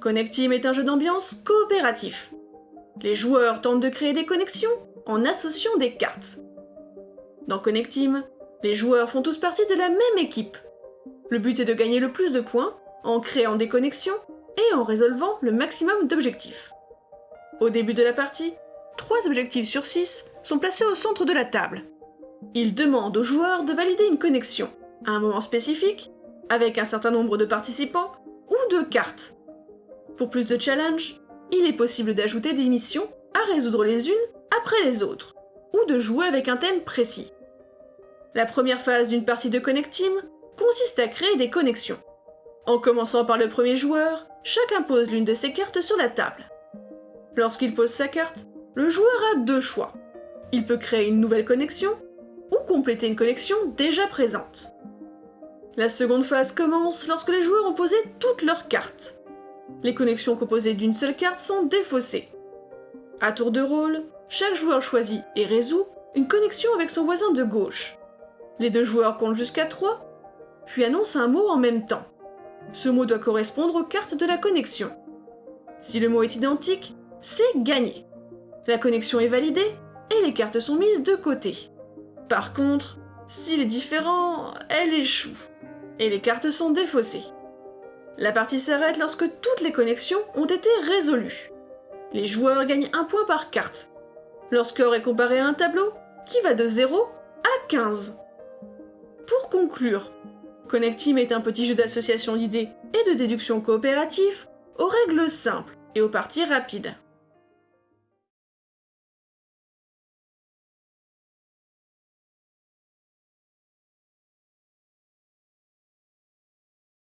Connect Team est un jeu d'ambiance coopératif. Les joueurs tentent de créer des connexions en associant des cartes. Dans Connect Team, les joueurs font tous partie de la même équipe. Le but est de gagner le plus de points en créant des connexions et en résolvant le maximum d'objectifs. Au début de la partie, 3 objectifs sur 6 sont placés au centre de la table. Ils demandent aux joueurs de valider une connexion à un moment spécifique, avec un certain nombre de participants ou de cartes. Pour plus de challenge, il est possible d'ajouter des missions à résoudre les unes après les autres, ou de jouer avec un thème précis. La première phase d'une partie de Connect Team consiste à créer des connexions. En commençant par le premier joueur, chacun pose l'une de ses cartes sur la table. Lorsqu'il pose sa carte, le joueur a deux choix. Il peut créer une nouvelle connexion ou compléter une connexion déjà présente. La seconde phase commence lorsque les joueurs ont posé toutes leurs cartes. Les connexions composées d'une seule carte sont défaussées. À tour de rôle, chaque joueur choisit et résout une connexion avec son voisin de gauche. Les deux joueurs comptent jusqu'à 3, puis annoncent un mot en même temps. Ce mot doit correspondre aux cartes de la connexion. Si le mot est identique, c'est gagné. La connexion est validée et les cartes sont mises de côté. Par contre, s'il est différent, elle échoue. Et les cartes sont défaussées. La partie s'arrête lorsque toutes les connexions ont été résolues. Les joueurs gagnent un point par carte. Leur score est comparé à un tableau qui va de 0 à 15. Pour conclure, Connect est un petit jeu d'association d'idées et de déduction coopératif aux règles simples et aux parties rapides.